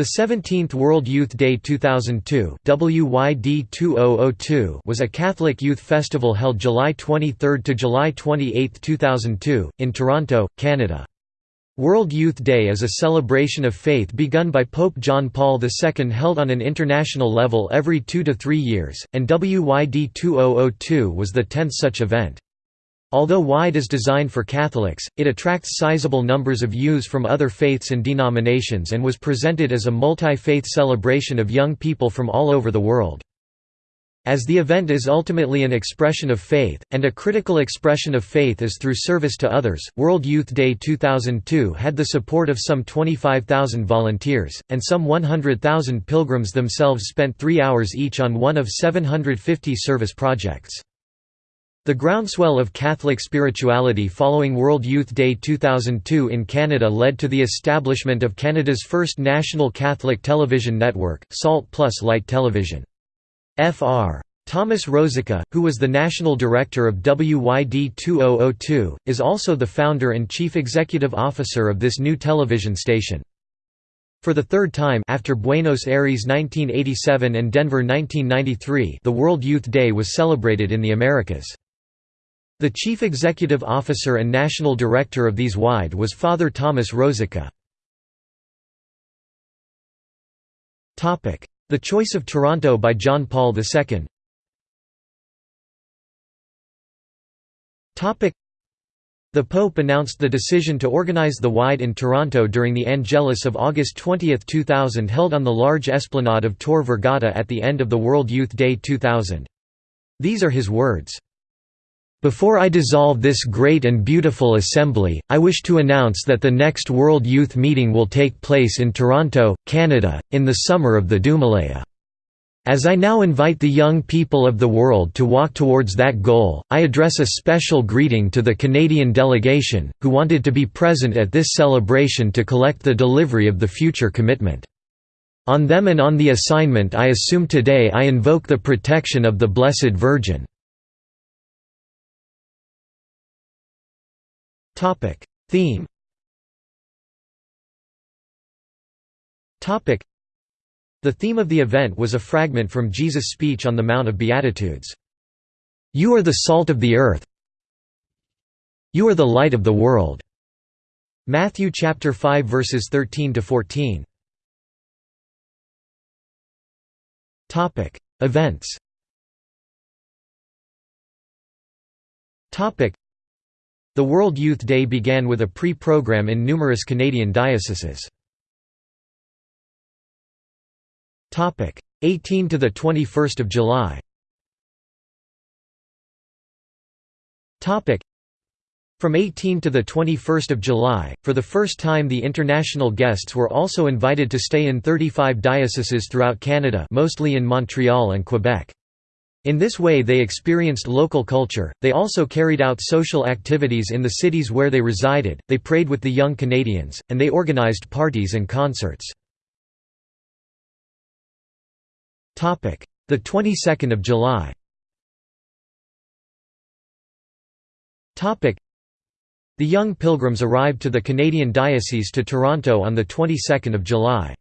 The 17th World Youth Day 2002 WYD2002 was a Catholic youth festival held July 23 to July 28, 2002, in Toronto, Canada. World Youth Day is a celebration of faith begun by Pope John Paul II held on an international level every two to three years, and WYD2002 was the tenth such event. Although WIDE is designed for Catholics, it attracts sizable numbers of youths from other faiths and denominations and was presented as a multi-faith celebration of young people from all over the world. As the event is ultimately an expression of faith, and a critical expression of faith is through service to others, World Youth Day 2002 had the support of some 25,000 volunteers, and some 100,000 pilgrims themselves spent three hours each on one of 750 service projects. The groundswell of Catholic spirituality following World Youth Day 2002 in Canada led to the establishment of Canada's first national Catholic television network, Salt Plus Light Television. Fr. Thomas Rosica, who was the national director of WYD 2002, is also the founder and chief executive officer of this new television station. For the third time after Buenos Aires 1987 and Denver 1993 the World Youth Day was celebrated in the Americas. The chief executive officer and national director of these WIDE was Father Thomas Rosica. The Choice of Toronto by John Paul II the Pope announced the decision to organize the WIDE in Toronto during the Angelus of August 20, 2000 held on the large esplanade of Tor Vergata at the end of the World Youth Day 2000. These are his words. Before I dissolve this great and beautiful assembly, I wish to announce that the next World Youth Meeting will take place in Toronto, Canada, in the summer of the Doumelea. As I now invite the young people of the world to walk towards that goal, I address a special greeting to the Canadian delegation, who wanted to be present at this celebration to collect the delivery of the future commitment. On them and on the assignment I assume today I invoke the protection of the Blessed Virgin. Topic Theme Topic The theme of the event was a fragment from Jesus' speech on the Mount of Beatitudes. You are the salt of the earth. You are the light of the world. Matthew chapter 5 verses 13 to 14. Topic Events Topic the World Youth Day began with a pre-program in numerous Canadian dioceses. 18 to the 21st of July. From 18 to the 21st of July, for the first time the international guests were also invited to stay in 35 dioceses throughout Canada mostly in Montreal and Quebec. In this way they experienced local culture, they also carried out social activities in the cities where they resided, they prayed with the young Canadians, and they organized parties and concerts. The 22nd of July The young pilgrims arrived to the Canadian Diocese to Toronto on the 22nd of July.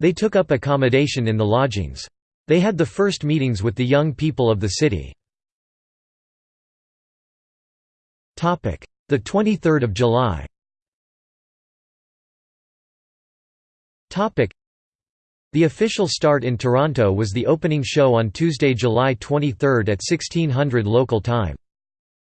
They took up accommodation in the lodgings. They had the first meetings with the young people of the city. The 23rd of July The official start in Toronto was the opening show on Tuesday, July 23 at 1600 local time.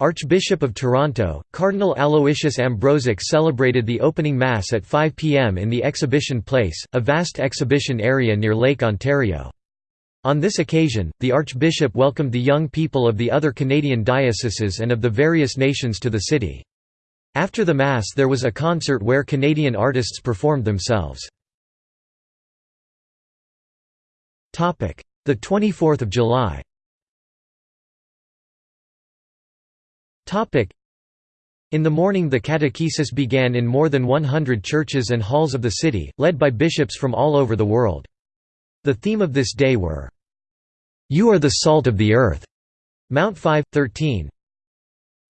Archbishop of Toronto, Cardinal Aloysius Ambrozic celebrated the opening Mass at 5 p.m. in the Exhibition Place, a vast exhibition area near Lake Ontario. On this occasion, the Archbishop welcomed the young people of the other Canadian dioceses and of the various nations to the city. After the Mass there was a concert where Canadian artists performed themselves. The 24th of July in the morning the catechesis began in more than 100 churches and halls of the city, led by bishops from all over the world. The theme of this day were, "'You are the salt of the earth' Mount 5, 13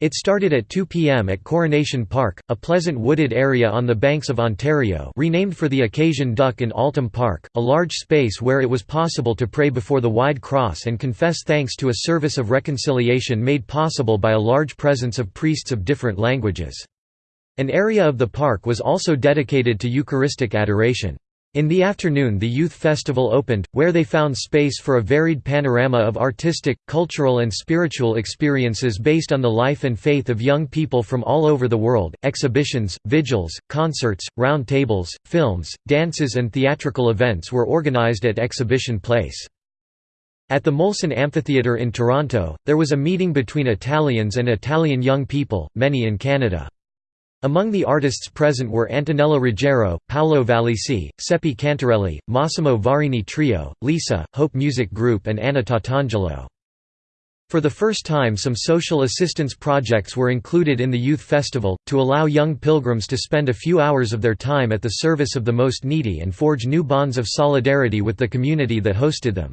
It started at 2 p.m. at Coronation Park, a pleasant wooded area on the banks of Ontario renamed for the occasion Duc in Altum Park, a large space where it was possible to pray before the wide cross and confess thanks to a service of reconciliation made possible by a large presence of priests of different languages. An area of the park was also dedicated to Eucharistic adoration. In the afternoon the youth festival opened, where they found space for a varied panorama of artistic, cultural and spiritual experiences based on the life and faith of young people from all over the world. Exhibitions, vigils, concerts, round tables, films, dances and theatrical events were organized at Exhibition Place. At the Molson Amphitheatre in Toronto, there was a meeting between Italians and Italian young people, many in Canada. Among the artists present were Antonella Ruggiero, Paolo Vallesi, Seppi Cantarelli, Massimo Varini Trio, Lisa, Hope Music Group and Anna Tatangelo. For the first time some social assistance projects were included in the Youth Festival, to allow young pilgrims to spend a few hours of their time at the service of the most needy and forge new bonds of solidarity with the community that hosted them.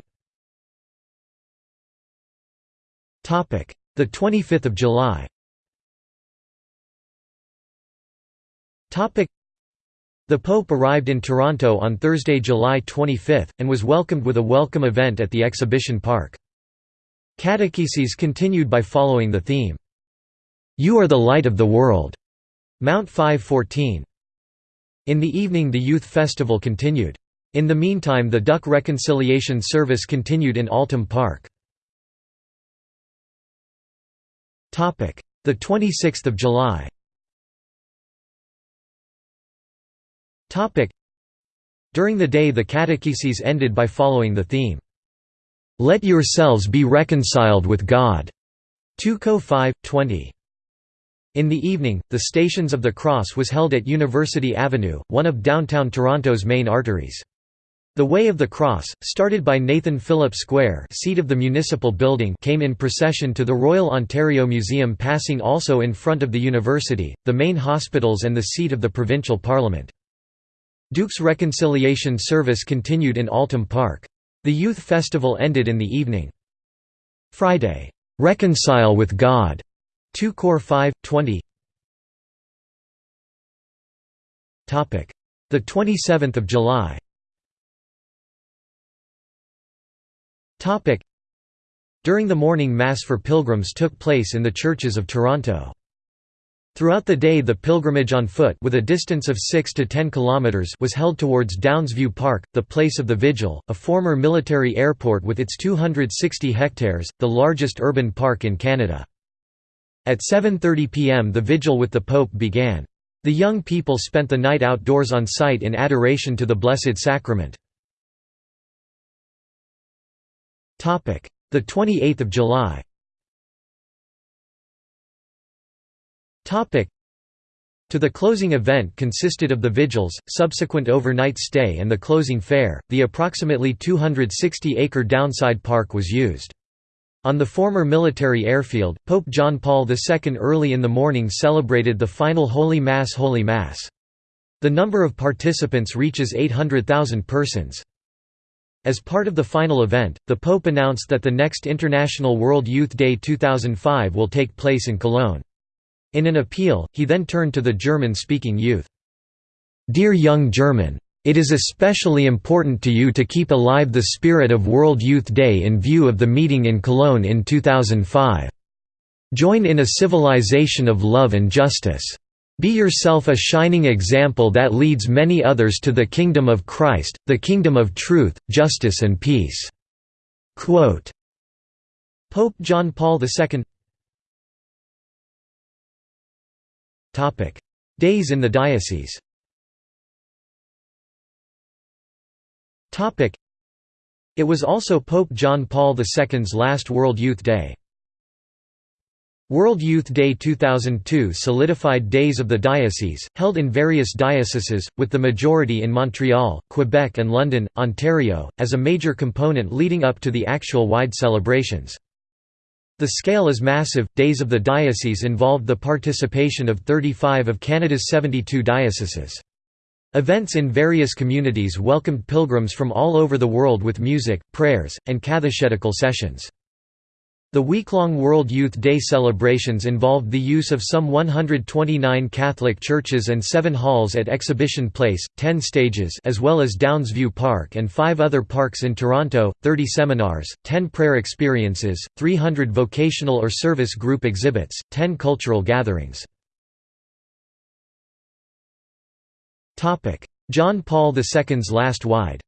The 25th of July The Pope arrived in Toronto on Thursday, July 25, and was welcomed with a welcome event at the exhibition park. Catecheses continued by following the theme, "'You are the light of the world' Mount 514. In the evening the youth festival continued. In the meantime the Duck Reconciliation Service continued in Altum Park. The 26th of July During the day the catecheses ended by following the theme, "'Let yourselves be reconciled with God' 2 Co 5, 20. In the evening, the Stations of the Cross was held at University Avenue, one of downtown Toronto's main arteries. The Way of the Cross, started by Nathan Phillip Square seat of the municipal building came in procession to the Royal Ontario Museum passing also in front of the university, the main hospitals and the seat of the provincial parliament. Duke's reconciliation service continued in Altum Park. The youth festival ended in the evening. Friday, "'Reconcile with God' 2 Cor 5, 20 The 27th of July During the morning Mass for pilgrims took place in the churches of Toronto. Throughout the day the pilgrimage on foot with a distance of 6 to 10 kilometers was held towards Downsview Park, the place of the vigil, a former military airport with its 260 hectares, the largest urban park in Canada. At 7.30 pm the vigil with the Pope began. The young people spent the night outdoors on site in adoration to the Blessed Sacrament. The 28th of July To the closing event consisted of the vigils, subsequent overnight stay and the closing fair. The approximately 260-acre Downsview Park was used. On the former military airfield, Pope John Paul II early in the morning celebrated the final Holy Mass Holy Mass. The number of participants reaches 800,000 persons. As part of the final event, the Pope announced that the next International World Youth Day 2005 will take place in Cologne. In an appeal, he then turned to the German-speaking youth. Dear young German! It is especially important to you to keep alive the spirit of World Youth Day in view of the meeting in Cologne in 2005. Join in a civilization of love and justice. Be yourself a shining example that leads many others to the kingdom of Christ, the kingdom of truth, justice and peace." Quote. Pope John Paul II Days in the diocese. It was also Pope John Paul II's last World Youth Day. World Youth Day 2002 solidified Days of the Diocese, held in various dioceses, with the majority in Montreal, Quebec and London, Ontario, as a major component leading up to the actual wide celebrations. The scale is massive. Days of the Diocese involved the participation of 35 of Canada's 72 dioceses. Events in various communities welcomed pilgrims from all over the world with music, prayers, and catechetical sessions. The week-long World Youth Day celebrations involved the use of some 129 Catholic churches and seven halls at Exhibition Place, 10 stages as well as Downsview Park and five other parks in Toronto, 30 seminars, 10 prayer experiences, 300 vocational or service group exhibits, 10 cultural gatherings. John Paul II's last wide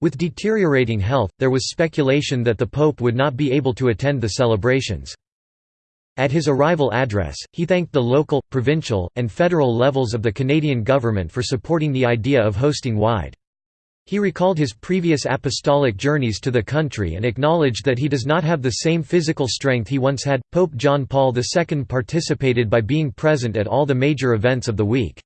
with deteriorating health, there was speculation that the Pope would not be able to attend the celebrations. At his arrival address, he thanked the local, provincial, and federal levels of the Canadian government for supporting the idea of hosting WIDE. He recalled his previous apostolic journeys to the country and acknowledged that he does not have the same physical strength he once had. Pope John Paul II participated by being present at all the major events of the week.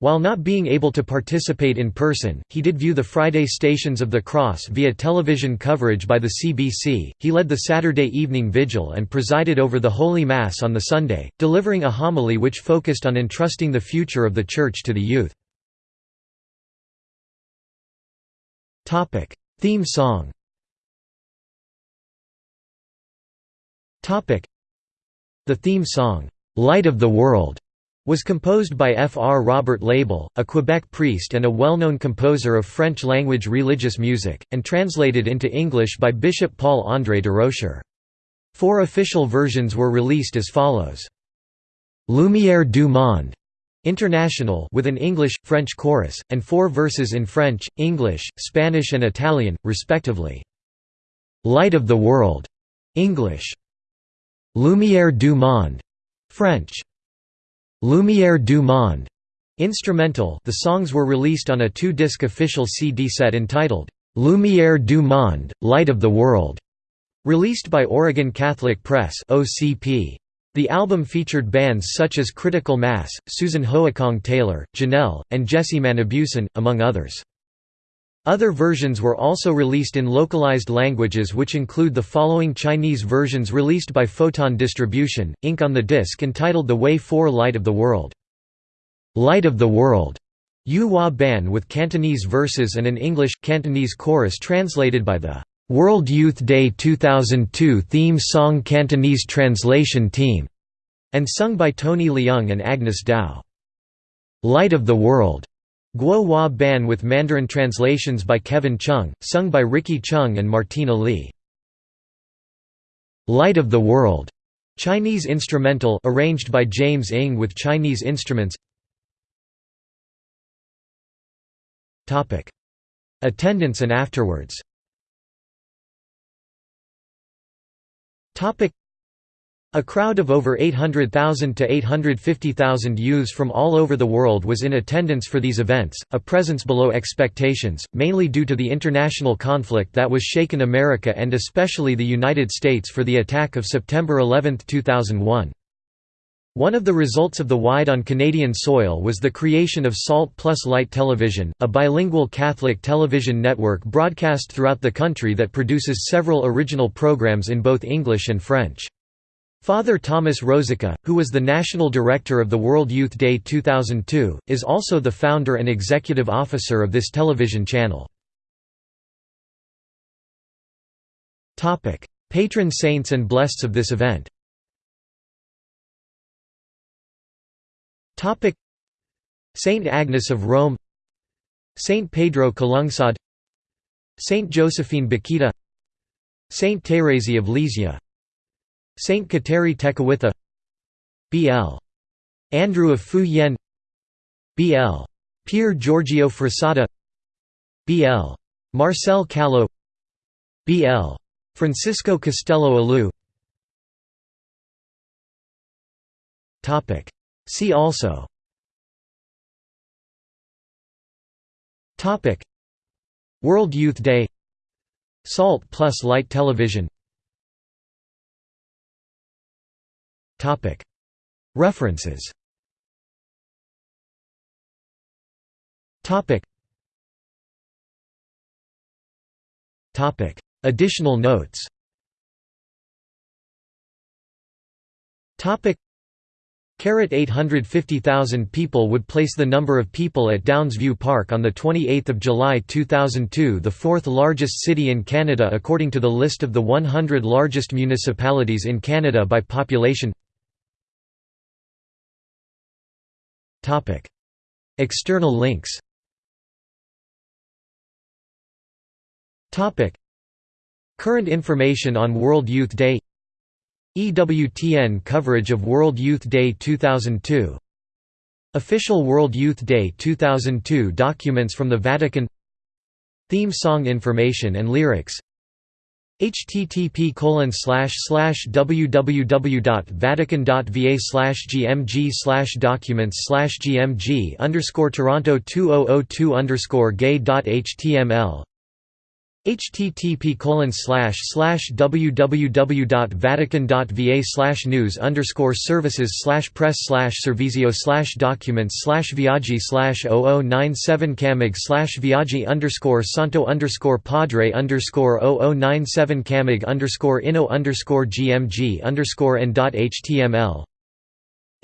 While not being able to participate in person, he did view the Friday Stations of the Cross via television coverage by the CBC. He led the Saturday evening vigil and presided over the Holy Mass on the Sunday, delivering a homily which focused on entrusting the future of the Church to the youth. Topic: Theme song. Topic: The theme song, "Light of the World." Was composed by F. R. Robert Lebel, a Quebec priest and a well-known composer of French-language religious music, and translated into English by Bishop Paul-André Durocher. Four official versions were released as follows. Lumière du Monde International with an English, French chorus, and four verses in French, English, Spanish and Italian, respectively. Light of the World English. Lumière du Monde French. Lumière du Monde instrumental the songs were released on a two-disc official CD set entitled, Lumière du Monde, Light of the World, released by Oregon Catholic Press OCP. The album featured bands such as Critical Mass, Susan Hoekong Taylor, Janelle, and Jesse Manibusan, among others. Other versions were also released in localized languages which include the following Chinese versions released by Photon Distribution, ink on the disc entitled The Way for Light of the World. Light of the World, Yu Hua Ban with Cantonese verses and an English, Cantonese chorus translated by the World Youth Day 2002 theme song Cantonese translation team, and sung by Tony Leung and Agnes Dow. Light of the World, Guo Hua Ban with Mandarin translations by Kevin Chung, sung by Ricky Chung and Martina Lee. Light of the World, Chinese instrumental arranged by James Ng with Chinese instruments. Topic: Attendance and afterwards. Topic: a crowd of over 800,000 to 850,000 youths from all over the world was in attendance for these events, a presence below expectations, mainly due to the international conflict that was shaken America and especially the United States for the attack of September 11, 2001. One of the results of the Wide on Canadian soil was the creation of Salt Plus Light Television, a bilingual Catholic television network broadcast throughout the country that produces several original programs in both English and French. Father Thomas Rosica, who was the national director of the World Youth Day 2002, is also the founder and executive officer of this television channel. Patron saints and blesseds of this event. Saint Agnes of Rome. Saint Pedro Calungsod Saint Josephine Bakhita Saint Thérèse of Lisieux Saint Kateri Tekakwitha B.L. Andrew of Fu Yen B.L. Pier Giorgio Frassati B.L. Marcel Callo B.L. Francisco Castello Aleu See also World Youth Day Salt plus Light Television References. Additional notes. Carrot 850,000 people would place the number of people at Downsview Park on 28 July 2002 the fourth largest city in Canada according to the list of the 100 largest municipalities in Canada by population External links. Current information on World Youth Day. EWTN coverage of World Youth Day 2002 Official World Youth Day 2002 documents from the Vatican. Theme song information and lyrics http www.vatican.va gmg documents gmg toronto 2002 underscore gay.html http www.vatican.va news underscore services slash press slash servizio slash documents viaggi 0097 camig viaggi underscore santo underscore padre underscore 0097 camig underscore inno underscore gmg underscore n.html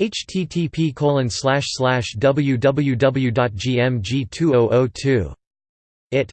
http www.gmg2002 it